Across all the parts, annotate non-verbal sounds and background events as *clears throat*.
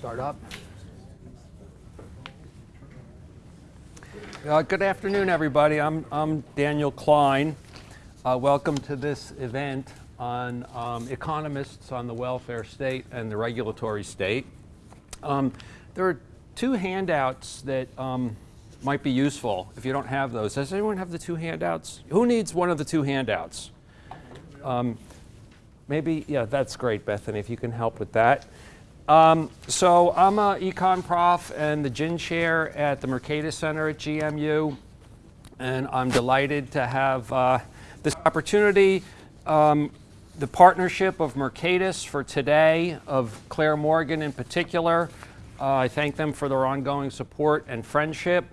start up. Uh, good afternoon, everybody. I'm, I'm Daniel Klein. Uh, welcome to this event on um, economists on the welfare state and the regulatory state. Um, there are two handouts that um, might be useful if you don't have those. Does anyone have the two handouts? Who needs one of the two handouts? Um, maybe, yeah, that's great, Bethany, if you can help with that. Um, so I'm an econ prof and the JIN chair at the Mercatus Center at GMU, and I'm delighted to have uh, this opportunity. Um, the partnership of Mercatus for today, of Claire Morgan in particular. Uh, I thank them for their ongoing support and friendship.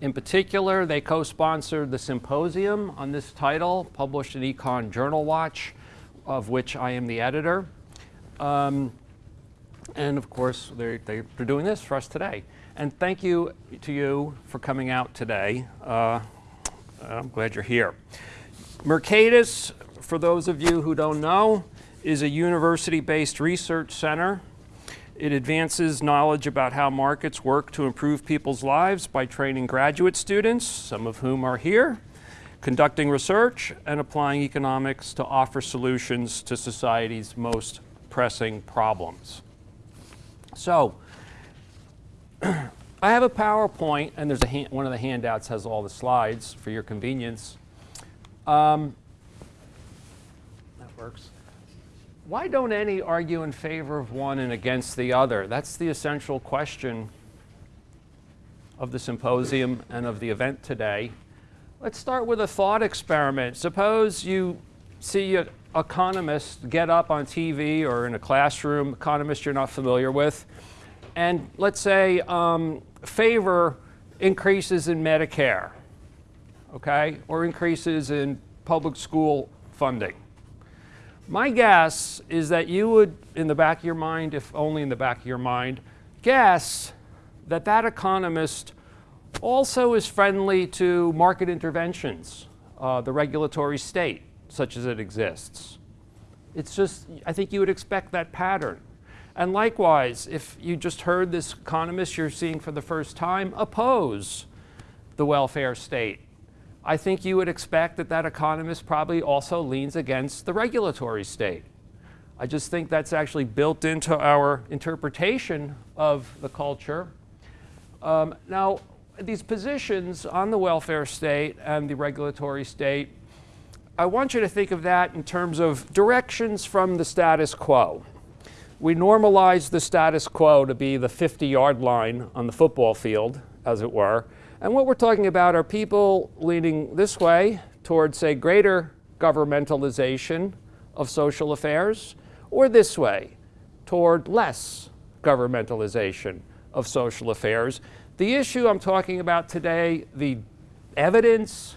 In particular, they co-sponsored the symposium on this title, published in Econ Journal Watch, of which I am the editor. Um, and of course, they're, they're doing this for us today. And thank you to you for coming out today. Uh, I'm glad you're here. Mercatus, for those of you who don't know, is a university-based research center. It advances knowledge about how markets work to improve people's lives by training graduate students, some of whom are here, conducting research, and applying economics to offer solutions to society's most pressing problems. So *clears throat* I have a PowerPoint, and there's a one of the handouts has all the slides for your convenience. Um, that works. Why don't any argue in favor of one and against the other? That's the essential question of the symposium and of the event today. Let's start with a thought experiment. Suppose you see a economist get up on TV or in a classroom, economists you're not familiar with, and let's say um, favor increases in Medicare, okay, or increases in public school funding. My guess is that you would, in the back of your mind, if only in the back of your mind, guess that that economist also is friendly to market interventions, uh, the regulatory state such as it exists. It's just, I think you would expect that pattern. And likewise, if you just heard this economist you're seeing for the first time oppose the welfare state, I think you would expect that that economist probably also leans against the regulatory state. I just think that's actually built into our interpretation of the culture. Um, now, these positions on the welfare state and the regulatory state I want you to think of that in terms of directions from the status quo. We normalize the status quo to be the 50-yard line on the football field, as it were. And what we're talking about are people leaning this way towards, say, greater governmentalization of social affairs, or this way toward less governmentalization of social affairs. The issue I'm talking about today, the evidence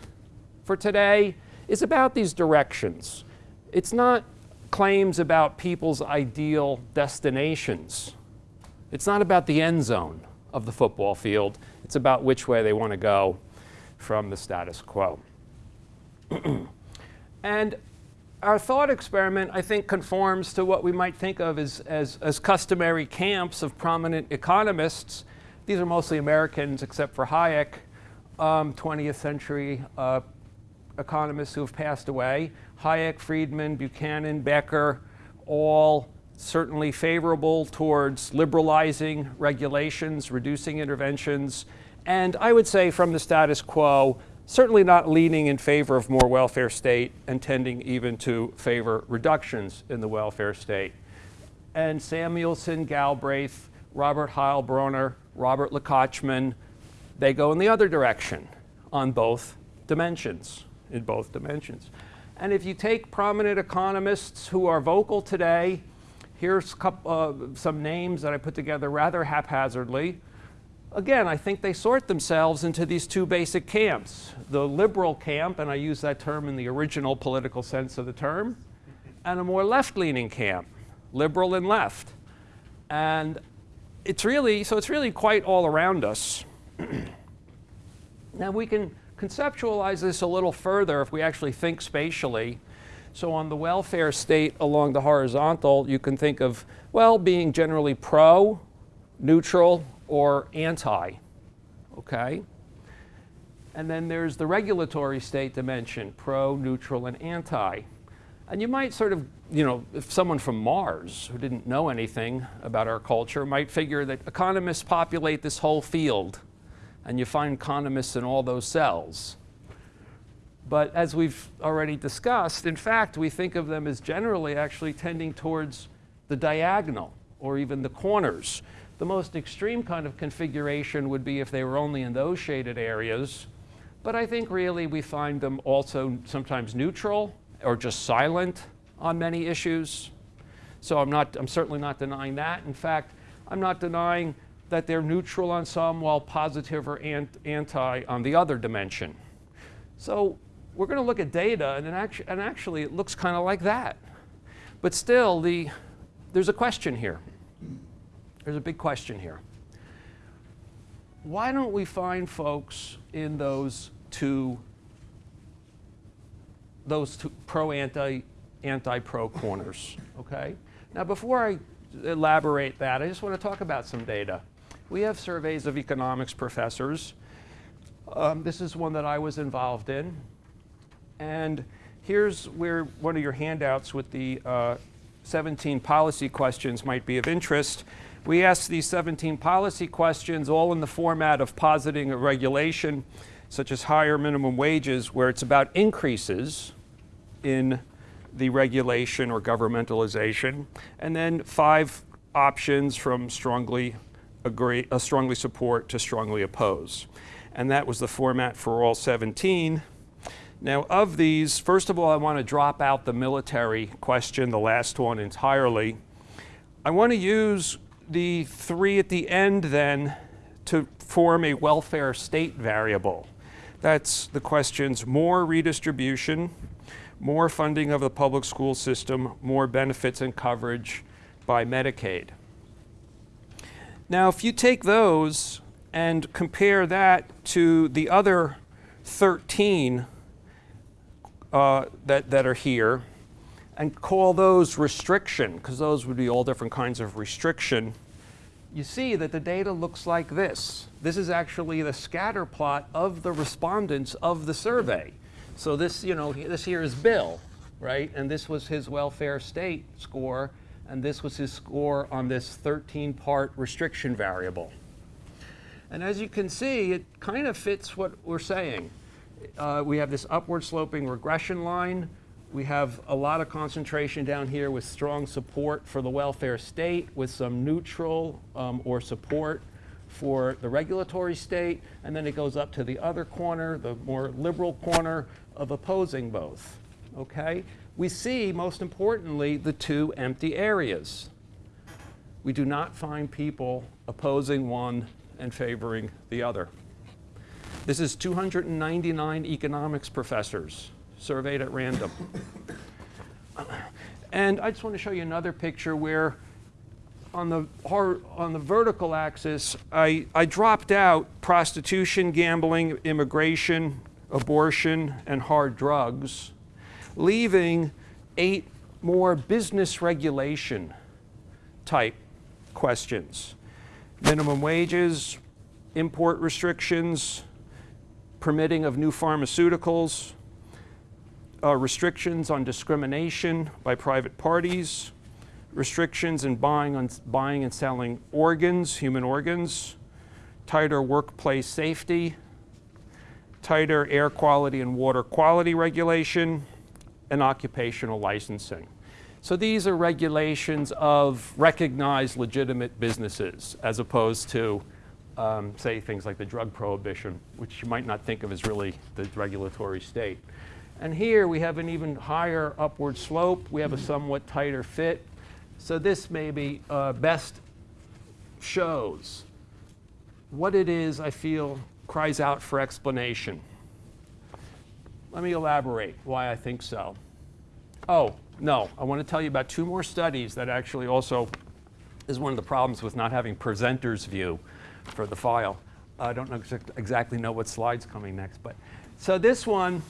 for today, is about these directions. It's not claims about people's ideal destinations. It's not about the end zone of the football field. It's about which way they want to go from the status quo. *clears throat* and our thought experiment, I think, conforms to what we might think of as, as, as, customary camps of prominent economists. These are mostly Americans, except for Hayek, um, 20th century uh, economists who have passed away, Hayek, Friedman, Buchanan, Becker, all certainly favorable towards liberalizing regulations, reducing interventions, and I would say from the status quo, certainly not leaning in favor of more welfare state and tending even to favor reductions in the welfare state. And Samuelson, Galbraith, Robert Heilbroner, Robert Lekachman, they go in the other direction on both dimensions in both dimensions. And if you take prominent economists who are vocal today, here's couple, uh, some names that I put together rather haphazardly. Again, I think they sort themselves into these two basic camps. The liberal camp, and I use that term in the original political sense of the term, and a more left-leaning camp, liberal and left. And it's really, so it's really quite all around us. *clears throat* now we can conceptualize this a little further if we actually think spatially. So on the welfare state along the horizontal, you can think of, well, being generally pro neutral, or anti. Okay? And then there's the regulatory state dimension, pro, neutral, and anti. And you might sort of, you know, if someone from Mars who didn't know anything about our culture might figure that economists populate this whole field and you find economists in all those cells. But as we've already discussed, in fact, we think of them as generally actually tending towards the diagonal or even the corners. The most extreme kind of configuration would be if they were only in those shaded areas. But I think really we find them also sometimes neutral or just silent on many issues. So I'm, not, I'm certainly not denying that. In fact, I'm not denying that they're neutral on some while positive or anti on the other dimension. So we're going to look at data, and, actu and actually it looks kind of like that. But still, the, there's a question here. There's a big question here. Why don't we find folks in those two, those two pro-anti, anti-pro corners, okay? Now before I elaborate that, I just want to talk about some data. We have surveys of economics professors. Um, this is one that I was involved in. And here's where one of your handouts with the uh, 17 policy questions might be of interest. We asked these 17 policy questions all in the format of positing a regulation, such as higher minimum wages, where it's about increases in the regulation or governmentalization, and then five options from strongly agree, strongly support to strongly oppose. And that was the format for all 17. Now, of these, first of all, I want to drop out the military question, the last one entirely. I want to use the three at the end then to form a welfare state variable. That's the questions more redistribution, more funding of the public school system, more benefits and coverage by Medicaid. Now, if you take those and compare that to the other 13 uh, that, that are here and call those restriction, because those would be all different kinds of restriction, you see that the data looks like this. This is actually the scatter plot of the respondents of the survey. So this, you know, this here is Bill, right? And this was his welfare state score, and this was his score on this 13-part restriction variable. And as you can see, it kind of fits what we're saying uh, we have this upward sloping regression line. We have a lot of concentration down here with strong support for the welfare state with some neutral um, or support for the regulatory state. And then it goes up to the other corner, the more liberal corner of opposing both. Okay? We see, most importantly, the two empty areas. We do not find people opposing one and favoring the other. This is 299 economics professors surveyed at random. *coughs* And I just want to show you another picture where on the, on the vertical axis, I, I dropped out prostitution, gambling, immigration, abortion, and hard drugs, leaving eight more business regulation type questions. Minimum wages, import restrictions, permitting of new pharmaceuticals, uh, restrictions on discrimination by private parties, restrictions in buying, on, buying and selling organs, human organs, tighter workplace safety, tighter air quality and water quality regulation, and occupational licensing. So these are regulations of recognized legitimate businesses as opposed to um, say things like the drug prohibition, which you might not think of as really the regulatory state. And here we have an even higher upward slope. We have a somewhat tighter fit. So this maybe uh, best shows what it is I feel cries out for explanation. Let me elaborate why I think so. Oh, no, I want to tell you about two more studies that actually also is one of the problems with not having presenter's view for the file. I don't know exactly know what slide's coming next, but so this one,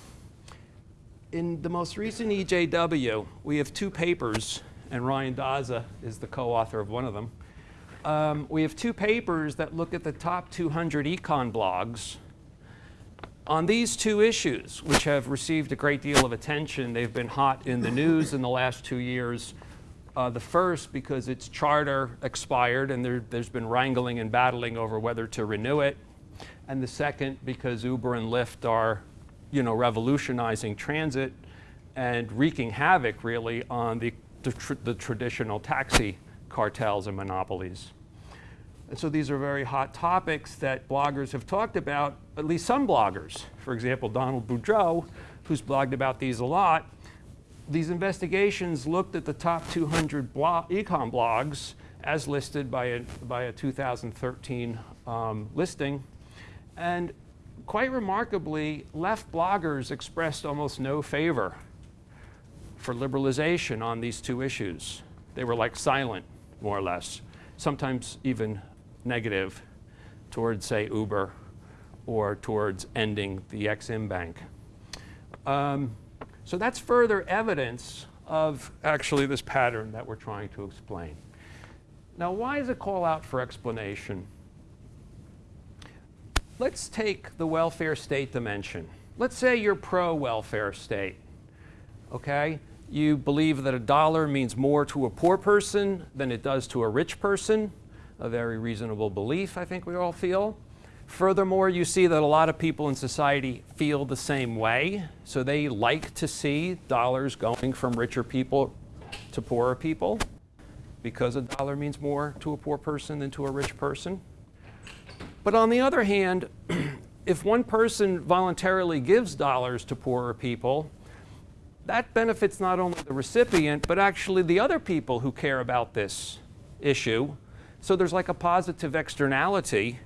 in the most recent EJW, we have two papers, and Ryan Daza is the co-author of one of them, um, we have two papers that look at the top 200 econ blogs on these two issues, which have received a great deal of attention. They've been hot in the news in the last two years. Uh, the first because its charter expired and there, has been wrangling and battling over whether to renew it. And the second because Uber and Lyft are, you know, revolutionizing transit and wreaking havoc really on the, the, tr the traditional taxi cartels and monopolies. And so these are very hot topics that bloggers have talked about, at least some bloggers. For example, Donald Boudreaux, who's blogged about these a lot, these investigations looked at the top 200 blog, econ blogs as listed by a, by a 2013 um, listing. And quite remarkably, left bloggers expressed almost no favor for liberalization on these two issues. They were like silent, more or less, sometimes even negative towards, say, Uber or towards ending the Exim Bank. Um, so that's further evidence of actually this pattern that we're trying to explain. Now, why is a call out for explanation? Let's take the welfare state dimension. Let's say you're pro-welfare state, okay? You believe that a dollar means more to a poor person than it does to a rich person, a very reasonable belief, I think we all feel. Furthermore, you see that a lot of people in society feel the same way. So they like to see dollars going from richer people to poorer people because a dollar means more to a poor person than to a rich person. But on the other hand, *clears throat* if one person voluntarily gives dollars to poorer people, that benefits not only the recipient, but actually the other people who care about this issue. So there's like a positive externality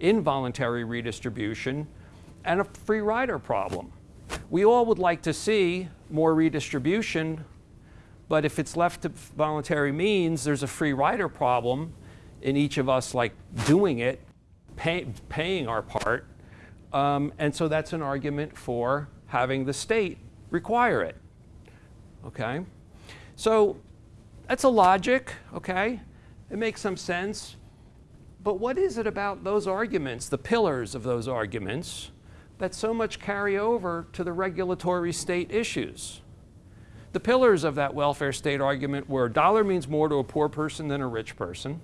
involuntary redistribution, and a free rider problem. We all would like to see more redistribution, but if it's left to voluntary means, there's a free rider problem in each of us like doing it, pay, paying our part. Um, and so that's an argument for having the state require it. Okay? So that's a logic, okay? It makes some sense. But what is it about those arguments, the pillars of those arguments, that so much carry over to the regulatory state issues? The pillars of that welfare state argument were dollar means more to a poor person than a rich person,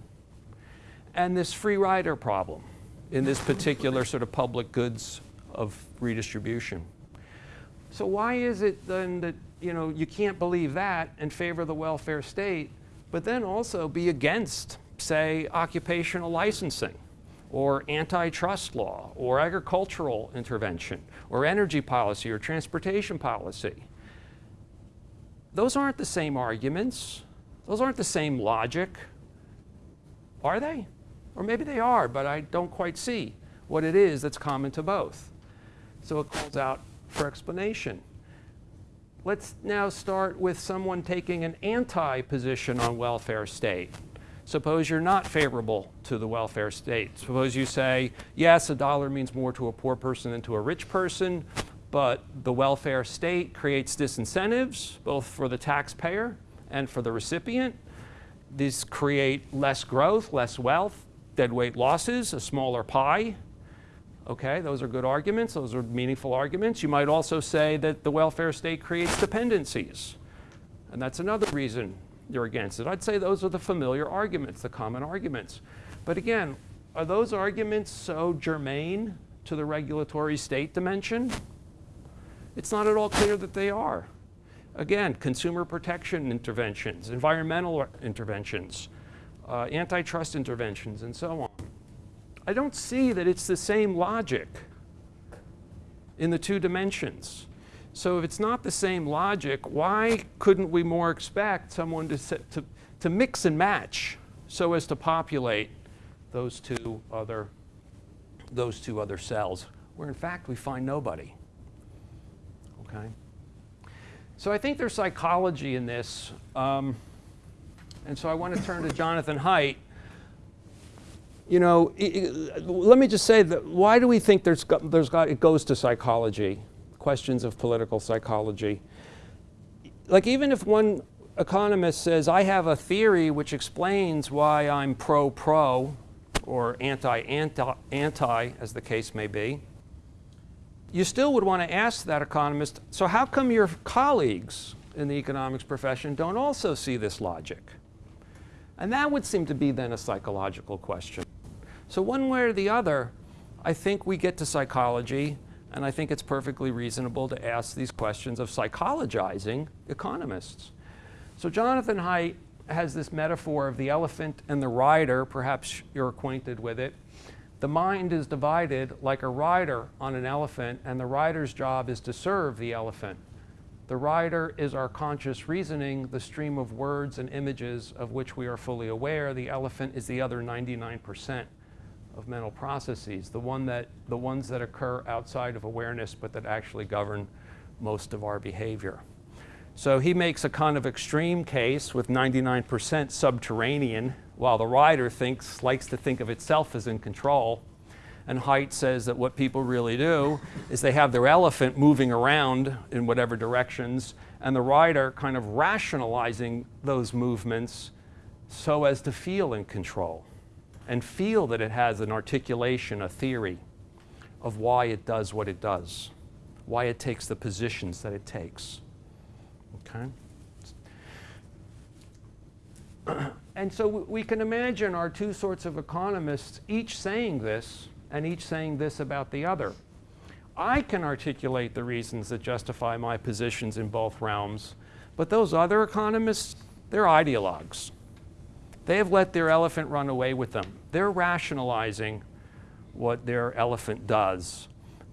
and this free rider problem in this particular sort of public goods of redistribution. So why is it then that you know you can't believe that and favor the welfare state, but then also be against say, occupational licensing or antitrust law or agricultural intervention or energy policy or transportation policy. Those aren't the same arguments. Those aren't the same logic. Are they? Or maybe they are, but I don't quite see what it is that's common to both. So it calls out for explanation. Let's now start with someone taking an anti-position on welfare state. Suppose you're not favorable to the welfare state. Suppose you say, yes, a dollar means more to a poor person than to a rich person, but the welfare state creates disincentives, both for the taxpayer and for the recipient. These create less growth, less wealth, deadweight losses, a smaller pie. Okay, those are good arguments. Those are meaningful arguments. You might also say that the welfare state creates dependencies. And that's another reason you're against it. I'd say those are the familiar arguments, the common arguments. But again, are those arguments so germane to the regulatory state dimension? It's not at all clear that they are. Again, consumer protection interventions, environmental interventions, uh, antitrust interventions, and so on. I don't see that it's the same logic in the two dimensions. So if it's not the same logic, why couldn't we more expect someone to, to, to mix and match so as to populate those two other, those two other cells, where in fact we find nobody? Okay. So I think there's psychology in this. Um, and so I want to turn to Jonathan Haidt. You know, let me just say that why do we think there's, there's got, it goes to psychology? questions of political psychology. Like even if one economist says, I have a theory which explains why I'm pro-pro or anti-anti, as the case may be, you still would want to ask that economist, so how come your colleagues in the economics profession don't also see this logic? And that would seem to be then a psychological question. So one way or the other, I think we get to psychology, and I think it's perfectly reasonable to ask these questions of psychologizing economists. So Jonathan Haidt has this metaphor of the elephant and the rider, perhaps you're acquainted with it. The mind is divided like a rider on an elephant, and the rider's job is to serve the elephant. The rider is our conscious reasoning, the stream of words and images of which we are fully aware. The elephant is the other 99% of mental processes, the, one that, the ones that occur outside of awareness but that actually govern most of our behavior. So he makes a kind of extreme case with 99% subterranean, while the rider thinks, likes to think of itself as in control. And Haidt says that what people really do is they have their elephant moving around in whatever directions, and the rider kind of rationalizing those movements so as to feel in control and feel that it has an articulation, a theory of why it does what it does, why it takes the positions that it takes. Okay? *clears throat* and so we can imagine our two sorts of economists each saying this and each saying this about the other. I can articulate the reasons that justify my positions in both realms, but those other economists, they're ideologues. They have let their elephant run away with them. They're rationalizing what their elephant does,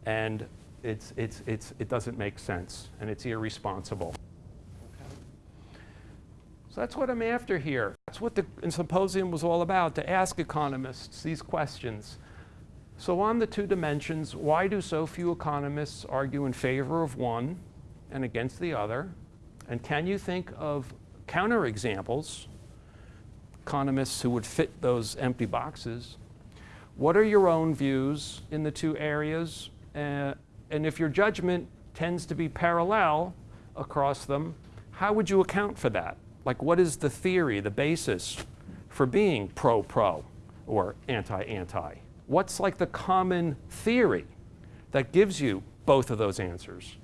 and it's, it's, it's, it doesn't make sense, and it's irresponsible. So that's what I'm after here. That's what the symposium was all about, to ask economists these questions. So on the two dimensions, why do so few economists argue in favor of one and against the other? And can you think of counterexamples, economists who would fit those empty boxes? What are your own views in the two areas? Uh, and if your judgment tends to be parallel across them, how would you account for that? Like what is the theory, the basis for being pro-pro or anti-anti? What's like the common theory that gives you both of those answers?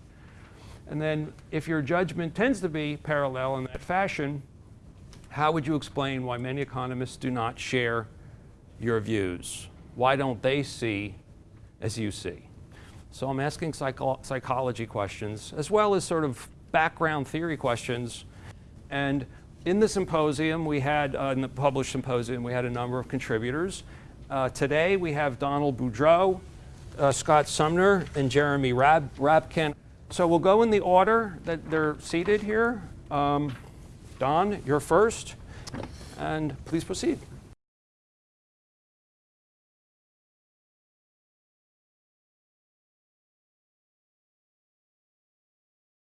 And then if your judgment tends to be parallel in that fashion, how would you explain why many economists do not share your views? Why don't they see as you see? So I'm asking psycho psychology questions as well as sort of background theory questions and in the symposium, we had, uh, in the published symposium, we had a number of contributors. Uh, today, we have Donald Boudreaux, uh, Scott Sumner, and Jeremy Rab Rabkin. So we'll go in the order that they're seated here. Um, Don, you're first, and please proceed.